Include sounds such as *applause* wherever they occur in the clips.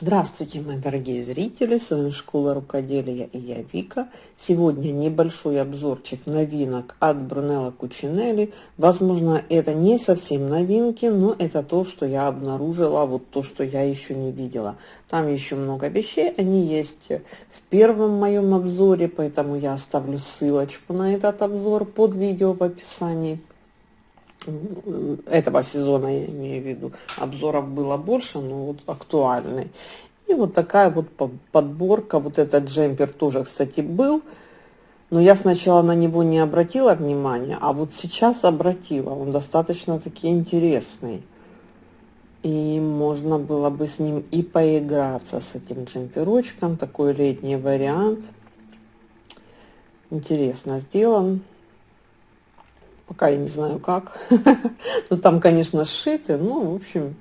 Здравствуйте, мои дорогие зрители! С вами Школа Рукоделия и я Вика. Сегодня небольшой обзорчик новинок от Брунелла Кучинелли. Возможно, это не совсем новинки, но это то, что я обнаружила, вот то, что я еще не видела. Там еще много вещей, они есть в первом моем обзоре, поэтому я оставлю ссылочку на этот обзор под видео в описании этого сезона, я имею в виду, обзоров было больше, но вот актуальный. И вот такая вот подборка, вот этот джемпер тоже, кстати, был, но я сначала на него не обратила внимания, а вот сейчас обратила, он достаточно таки интересный. И можно было бы с ним и поиграться, с этим джемперочком, такой летний вариант. Интересно сделан. Пока я не знаю как. *laughs* ну, там, конечно, сшиты. Ну, в общем,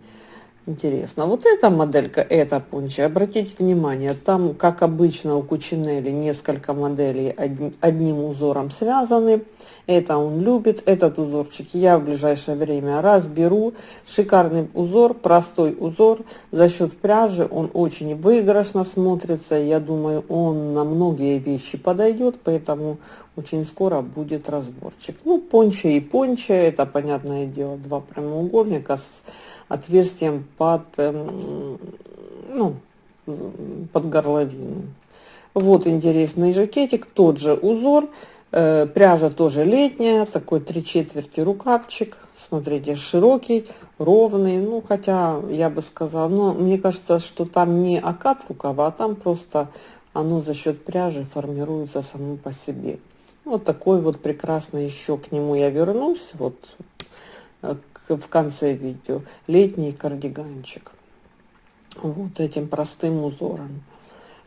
интересно. Вот эта моделька, эта понча, обратите внимание, там, как обычно у Кучинелли, несколько моделей одни, одним узором связаны. Это он любит, этот узорчик я в ближайшее время разберу. Шикарный узор, простой узор. За счет пряжи он очень выигрышно смотрится. Я думаю, он на многие вещи подойдет, поэтому очень скоро будет разборчик. Ну, понча и понча, это, понятное дело, два прямоугольника с отверстием под, эм, ну, под горловину. Вот интересный жакетик, тот же узор, э, пряжа тоже летняя, такой три четверти рукавчик, смотрите, широкий, ровный, ну, хотя я бы сказала, но мне кажется, что там не окат рукава, а там просто оно за счет пряжи формируется само по себе. Вот такой вот прекрасный еще к нему я вернусь, вот э, в конце видео. Летний кардиганчик. Вот этим простым узором.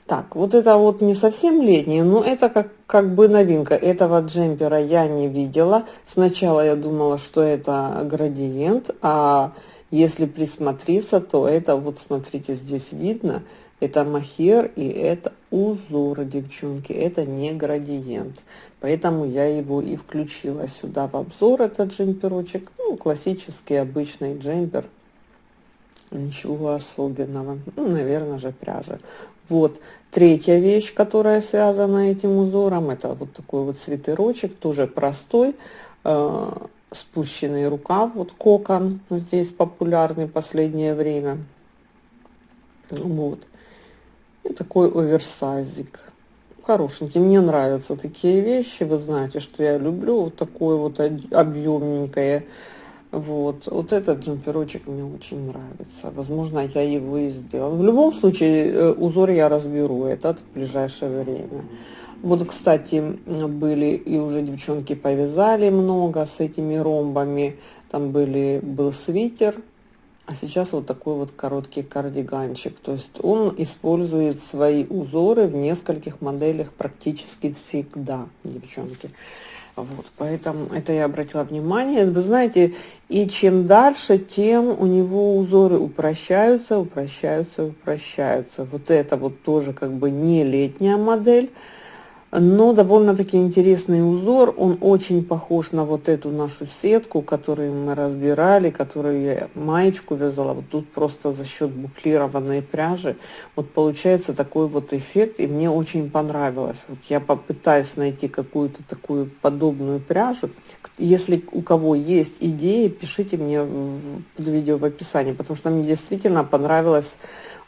Так, вот это вот не совсем летний, но это как, как бы новинка. Этого джемпера я не видела. Сначала я думала, что это градиент, а если присмотреться, то это вот смотрите, здесь видно, это махер и это узор, девчонки, это не градиент. Поэтому я его и включила сюда в обзор, этот джемперочек. Ну, классический, обычный джемпер. Ничего особенного. Ну, наверное же, пряжа. Вот, третья вещь, которая связана этим узором, это вот такой вот свитерочек, тоже простой, э, спущенный рукав, вот кокон, здесь популярный последнее время. Вот. И такой оверсайзик. Хорошенький. Мне нравятся такие вещи. Вы знаете, что я люблю вот такое вот объемненькое. Вот. Вот этот джемперочек мне очень нравится. Возможно, я его и сделаю. В любом случае, э, узор я разберу этот в ближайшее время. Вот, кстати, были и уже девчонки повязали много с этими ромбами. Там были, был свитер а сейчас вот такой вот короткий кардиганчик. То есть он использует свои узоры в нескольких моделях практически всегда, девчонки. Вот, поэтому это я обратила внимание. Вы знаете, и чем дальше, тем у него узоры упрощаются, упрощаются, упрощаются. Вот это вот тоже как бы не летняя модель, но довольно-таки интересный узор. Он очень похож на вот эту нашу сетку, которую мы разбирали, которую я маечку вязала. Вот тут просто за счет буклированной пряжи вот получается такой вот эффект, и мне очень понравилось. Вот я попытаюсь найти какую-то такую подобную пряжу. Если у кого есть идеи, пишите мне под видео в описании, потому что мне действительно понравилось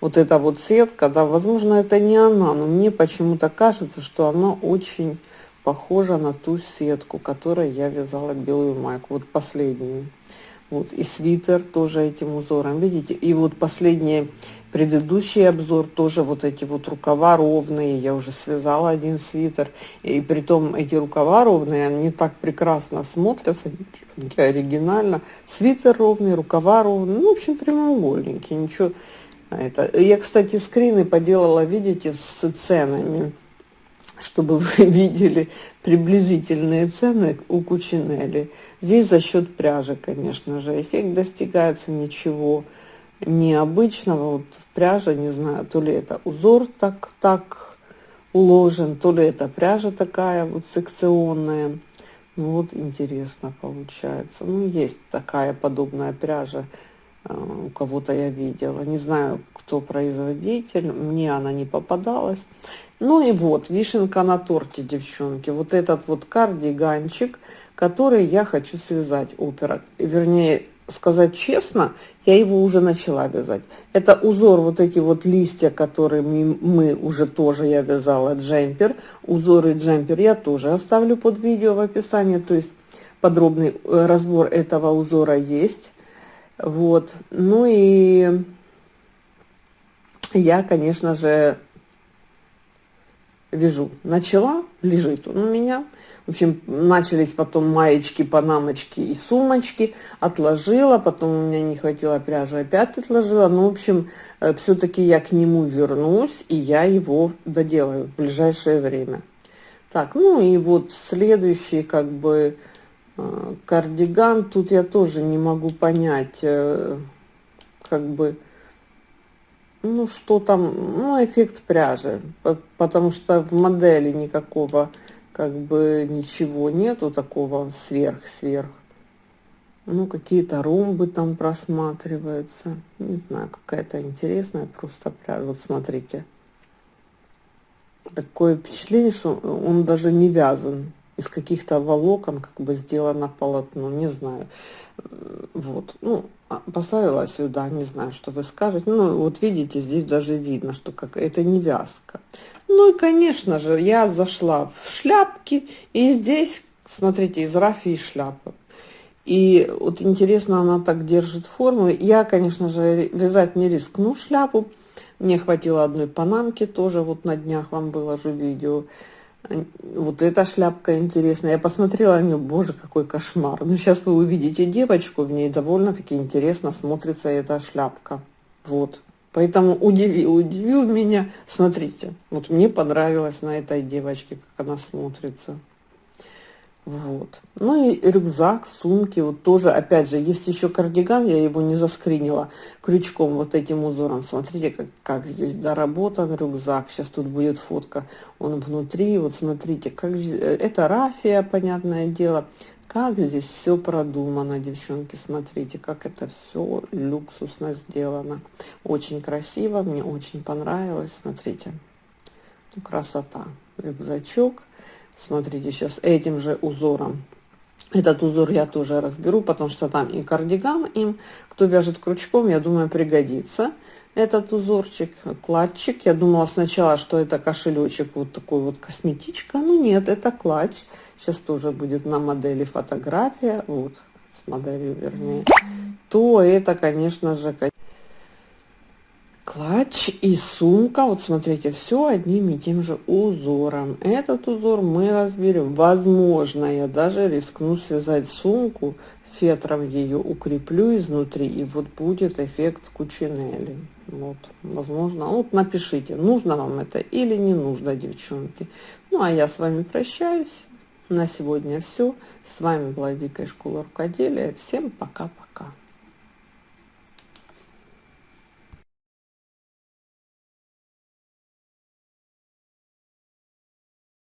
вот эта вот сетка, да, возможно, это не она, но мне почему-то кажется, что она очень похожа на ту сетку, которой я вязала белую майку, вот последнюю. Вот, и свитер тоже этим узором, видите? И вот последний, предыдущий обзор, тоже вот эти вот рукава ровные, я уже связала один свитер, и при том эти рукава ровные, они так прекрасно смотрятся, оригинально. Свитер ровный, рукава ровные, ну, в общем, прямоугольненький, ничего это. Я, кстати, скрины поделала, видите, с ценами, чтобы вы *laughs* видели приблизительные цены у Кучинелли. Здесь за счет пряжи, конечно же, эффект достигается ничего необычного. Вот в пряже, не знаю, то ли это узор так, так уложен, то ли это пряжа такая вот секционная. Ну вот интересно получается. Ну, есть такая подобная пряжа у кого-то я видела. Не знаю, кто производитель. Мне она не попадалась. Ну и вот, вишенка на торте, девчонки. Вот этот вот кардиганчик, который я хочу связать опера. Вернее, сказать честно, я его уже начала вязать. Это узор, вот эти вот листья, которые мы, мы уже тоже, я вязала джемпер. Узоры джемпер я тоже оставлю под видео в описании. То есть подробный э, разбор этого узора есть. Вот. Ну и я, конечно же, вяжу. Начала, лежит он у меня. В общем, начались потом маечки, панамочки и сумочки. Отложила, потом у меня не хватило пряжи, опять отложила. Ну, в общем, э, все-таки я к нему вернусь, и я его доделаю в ближайшее время. Так, ну и вот следующий, как бы, кардиган. Тут я тоже не могу понять, э, как бы, ну, что там, ну, эффект пряжи, потому что в модели никакого, как бы, ничего нету такого сверх-сверх. Ну, какие-то ромбы там просматриваются. Не знаю, какая-то интересная просто пряжа. Вот смотрите. Такое впечатление, что он даже не вязан. Из каких-то волокон как бы сделано полотно. Не знаю. Вот. Ну, а, поставила сюда, не знаю, что вы скажете. Ну, вот видите, здесь даже видно, что как это не вязка. Ну и, конечно же, я зашла в шляпки, и здесь, смотрите, из рафии шляпы. И вот интересно, она так держит форму. Я, конечно же, вязать не рискну шляпу. Мне хватило одной панамки, тоже вот на днях вам выложу видео. Вот эта шляпка интересная. Я посмотрела на нее, боже, какой кошмар. Ну, сейчас вы увидите девочку, в ней довольно-таки интересно смотрится эта шляпка. Вот. Поэтому удивил, удивил меня. Смотрите, вот мне понравилось на этой девочке, как она смотрится. Вот. Ну и рюкзак, сумки, вот тоже, опять же, есть еще кардиган, я его не заскринила крючком вот этим узором. Смотрите, как, как здесь доработан рюкзак. Сейчас тут будет фотка, он внутри. Вот смотрите, как это рафия, понятное дело. Как здесь все продумано, девчонки, смотрите, как это все люксусно сделано. Очень красиво, мне очень понравилось, смотрите. Красота. Рюкзачок Смотрите, сейчас этим же узором. Этот узор я тоже разберу, потому что там и кардиган им, кто вяжет крючком, я думаю, пригодится этот узорчик, кладчик. Я думала сначала, что это кошелечек, вот такой вот косметичка. Ну нет, это клатч. Сейчас тоже будет на модели фотография, вот, с моделью вернее. То это, конечно же, клатч и сумка. Вот смотрите, все одним и тем же узором. Этот узор мы разберем. Возможно, я даже рискну связать сумку, фетром ее укреплю изнутри, и вот будет эффект кучинели. Вот, возможно. Вот напишите, нужно вам это или не нужно, девчонки. Ну, а я с вами прощаюсь. На сегодня все. С вами была Вика из школы рукоделия. Всем пока-пока.